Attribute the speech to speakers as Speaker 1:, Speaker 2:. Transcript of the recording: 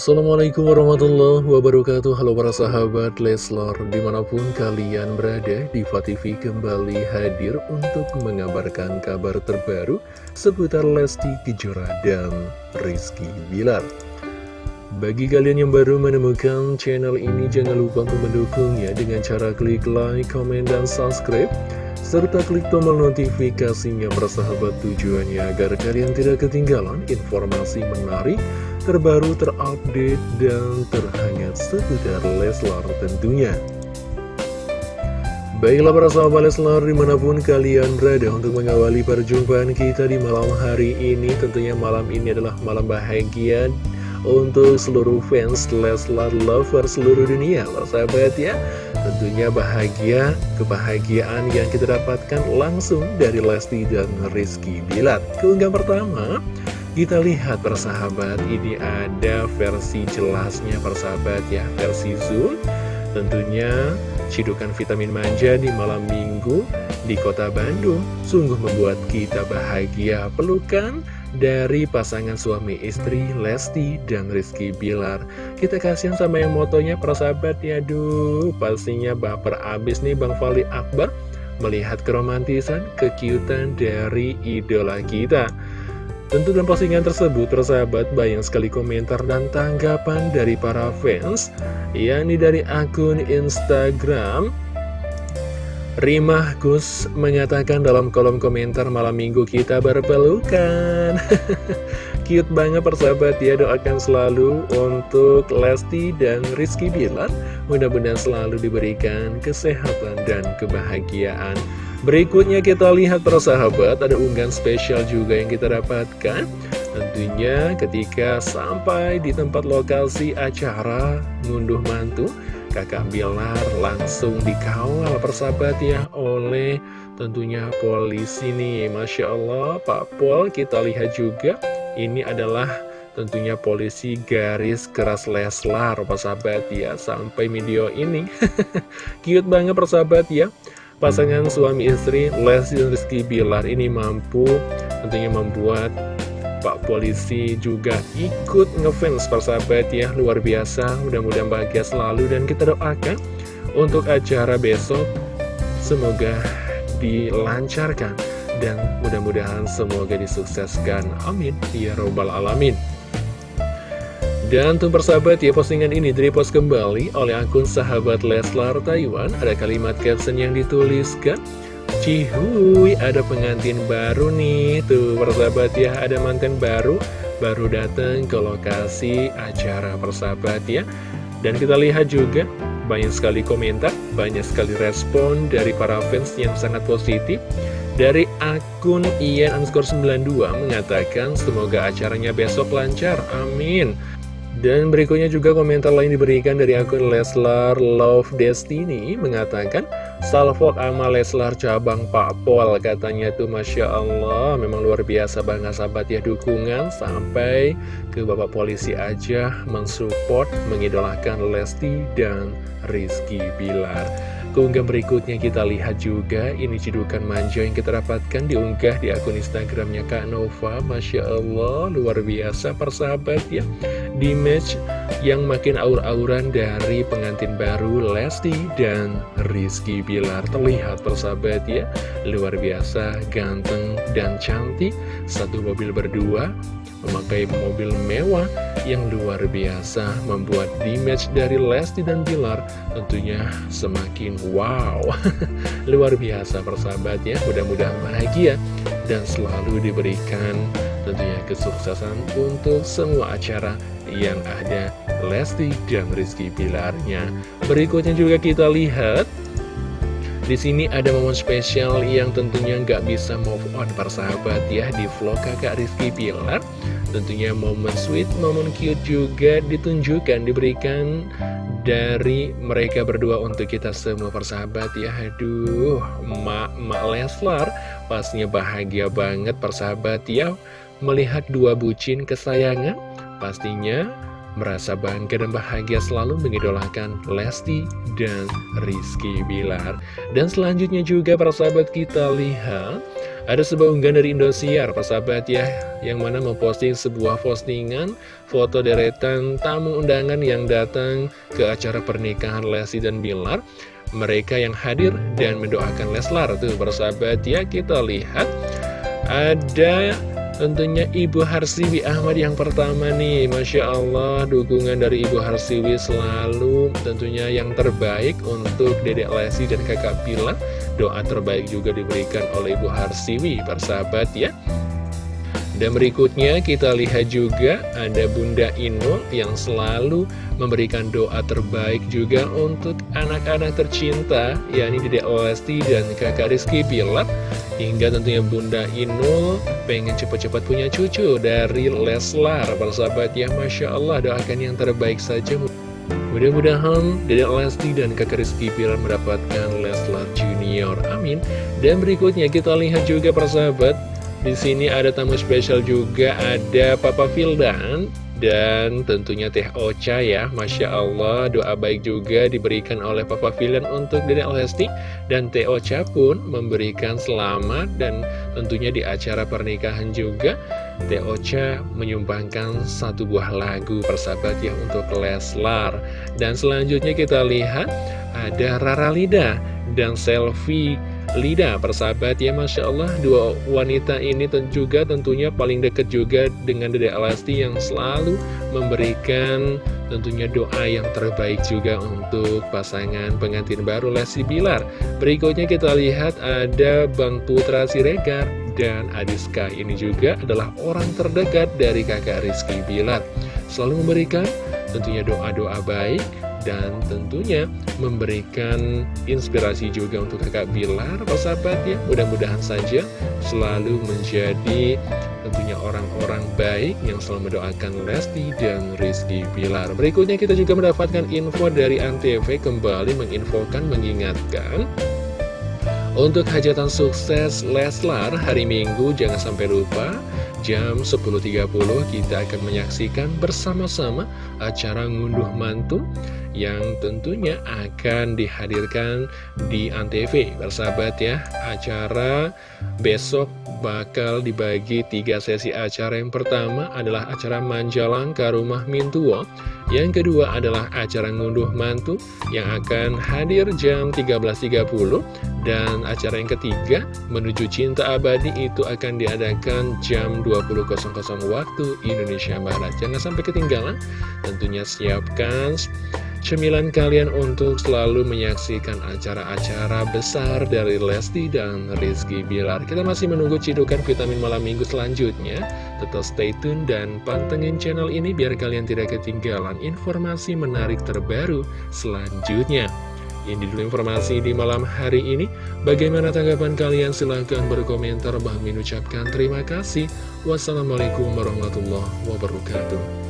Speaker 1: Assalamualaikum warahmatullahi wabarakatuh. Halo para sahabat Leslar Di mana pun kalian berada Diva TV kembali hadir Untuk mengabarkan kabar terbaru Seputar Lesti Kejora dan Rizky Bilar. Bagi kalian yang baru menemukan channel ini Jangan lupa untuk mendukungnya Dengan cara klik like, comment, dan subscribe serta klik tombol notifikasinya bersahabat tujuannya agar kalian tidak ketinggalan informasi menarik, terbaru, terupdate, dan terhangat seputar Leslar tentunya. Baiklah para sahabat Leslar di mana pun kalian berada untuk mengawali perjumpaan kita di malam hari ini Tentunya malam ini adalah malam bahagia untuk seluruh fans Leslar Lover seluruh dunia loh sahabat ya Tentunya bahagia, kebahagiaan yang kita dapatkan langsung dari Lesti dan Rizky Bilat Keunggahan pertama, kita lihat persahabat ini ada versi jelasnya persahabat ya Versi Zoom Tentunya cidukan vitamin manja di malam minggu di kota Bandung Sungguh membuat kita bahagia pelukan dari pasangan suami istri Lesti dan Rizky Bilar. Kita kasihan sama yang motonya persahabat ya Duh pastinya baper abis nih Bang Fali Akbar Melihat keromantisan, kekiutan dari idola kita Tentu dalam postingan tersebut persahabat banyak sekali komentar dan tanggapan dari para fans yakni dari akun Instagram. Rimah Gus mengatakan dalam kolom komentar malam minggu kita berpelukan. Cute banget persahabat ya doakan selalu untuk Lesti dan Rizky Bilar. Mudah-mudahan selalu diberikan kesehatan dan kebahagiaan Berikutnya kita lihat persahabat ada unggahan spesial juga yang kita dapatkan. Tentunya ketika sampai di tempat lokasi acara ngunduh mantu kakak Bilar langsung dikawal persahabat ya oleh tentunya polisi nih. Masya Allah Pak Pol kita lihat juga. Ini adalah tentunya polisi garis keras Leslar persahabat ya. Sampai video ini. Cute banget persahabat ya pasangan suami istri Lesti dan Rizky Bilar ini mampu tentunya membuat Pak Polisi juga ikut ngefans persahabat ya Luar biasa, mudah-mudahan bahagia selalu Dan kita doakan untuk acara besok Semoga dilancarkan Dan mudah-mudahan semoga disukseskan Amin. Ya Robbal Alamin dan untuk persahabat ya postingan ini direpost kembali oleh akun sahabat Leslar Taiwan. Ada kalimat caption yang dituliskan Cihuy, ada pengantin baru nih. Tuh persahabat ya, ada manten baru Baru datang ke lokasi acara persahabat ya. Dan kita lihat juga banyak sekali komentar Banyak sekali respon dari para fans yang sangat positif. Dari akun Ian underscore 92 mengatakan Semoga acaranya besok lancar, amin dan berikutnya juga komentar lain diberikan dari akun Leslar Love Destiny mengatakan Salvo sama Leslar cabang Pak Pol katanya tuh Masya Allah. Memang luar biasa banget sahabat ya dukungan sampai ke Bapak Polisi aja mensupport mengidolakan Lesti dan Rizky Bilar Keunggah berikutnya kita lihat juga ini cidukan manja yang kita dapatkan diunggah di akun Instagramnya Kak Nova. Masya Allah luar biasa persahabat ya. Di match yang makin aur-auran dari pengantin baru Lesti dan Rizky Bilar. Terlihat persahabat ya luar biasa ganteng dan cantik. Satu mobil berdua memakai mobil mewah yang luar biasa membuat image dari Lesti dan Bilar tentunya semakin wow. Luar biasa persahabat ya mudah-mudahan bahagia dan selalu diberikan tentunya kesuksesan untuk semua acara yang ada. Lesti dan Rizky Bilarnya. Berikutnya juga kita lihat di sini ada momen spesial yang tentunya nggak bisa move on persahabat ya di vlog kakak Rizky Pilar. Tentunya momen sweet, momen cute juga ditunjukkan, diberikan dari mereka berdua untuk kita semua persahabat ya. Aduh, mak-mak Leslar pastinya bahagia banget persahabat ya. Melihat dua bucin kesayangan, pastinya merasa bangga dan bahagia selalu mengidolakan Lesti dan Rizky Bilar. Dan selanjutnya juga para sahabat kita lihat Ada sebuah unggahan dari Indosiar, persahabat ya, yang mana memposting sebuah postingan foto deretan tamu undangan yang datang ke acara pernikahan Lesti dan Bilar. Mereka yang hadir dan mendoakan Leslar tuh persahabat ya, kita lihat ada Tentunya Ibu Harsiwi Ahmad yang pertama nih. Masya Allah dukungan dari Ibu Harsiwi selalu tentunya yang terbaik untuk Dedek Lesi dan kakak Pilar Doa terbaik juga diberikan oleh Ibu Harsiwi persahabat ya. Dan berikutnya kita lihat juga ada Bunda Inul yang selalu memberikan doa terbaik juga untuk anak-anak tercinta yakni Dedek Lesti dan kakak Rizky Pilar Hingga tentunya Bunda Inul pengen cepat-cepat punya cucu dari Leslar. Persahabat ya Masya Allah doakan yang terbaik saja. Mudah-mudahan Dedek Lesti dan kakak Rizky Pilar mendapatkan Leslar Junior. Amin. Dan berikutnya kita lihat juga persahabat di sini ada tamu spesial juga, ada Papa Fildan dan tentunya Teh Ocha ya, Masya Allah doa baik juga diberikan oleh Papa Fildan untuk Dedek Lesti. Dan Teh Ocha pun memberikan selamat dan tentunya di acara pernikahan juga Teh Ocha menyumbangkan satu buah lagu persahabat ya untuk Leslar. Dan selanjutnya kita lihat ada Rara Lida dan Selfie Lida persahabat ya Masya Allah. Dua wanita ini juga tentunya paling dekat juga dengan Dede Alasti yang selalu memberikan tentunya doa yang terbaik juga untuk pasangan pengantin baru Lesti Bilar. Berikutnya kita lihat ada Bang Putra Siregar dan Adiska. Ini juga adalah orang terdekat dari kakak Rizky Bilar. Selalu memberikan tentunya doa-doa baik dan tentunya memberikan inspirasi juga untuk kakak Bilar, persahabat ya. Mudah-mudahan saja selalu menjadi tentunya orang-orang baik yang selalu mendoakan Lesti dan Rizky Bilar. Berikutnya kita juga mendapatkan info dari Antv kembali menginfokan, mengingatkan untuk hajatan sukses Leslar hari Minggu jangan sampai lupa jam 10.30 kita akan menyaksikan bersama-sama acara ngunduh mantu yang tentunya akan dihadirkan di Antv bersahabat ya. Acara besok bakal dibagi tiga sesi. Acara yang pertama adalah acara Manjalangka Rumah Mintuo. Yang kedua adalah acara ngunduh mantu yang akan hadir jam 13.30 dan acara yang ketiga menuju cinta abadi itu akan diadakan jam 20.00 waktu Indonesia Barat. Jangan sampai ketinggalan. Tentunya siapkan cemilan kalian untuk selalu menyaksikan acara-acara besar dari Lesti dan Rizky Bilar. Kita masih menunggu cidukan vitamin malam minggu selanjutnya. Tetap stay tune dan pantengin channel ini biar kalian tidak ketinggalan informasi menarik terbaru selanjutnya. Ini dulu informasi di malam hari ini. Bagaimana tanggapan kalian? Silahkan berkomentar. Bang ucapkan terima kasih. Wassalamualaikum warahmatullahi wabarakatuh.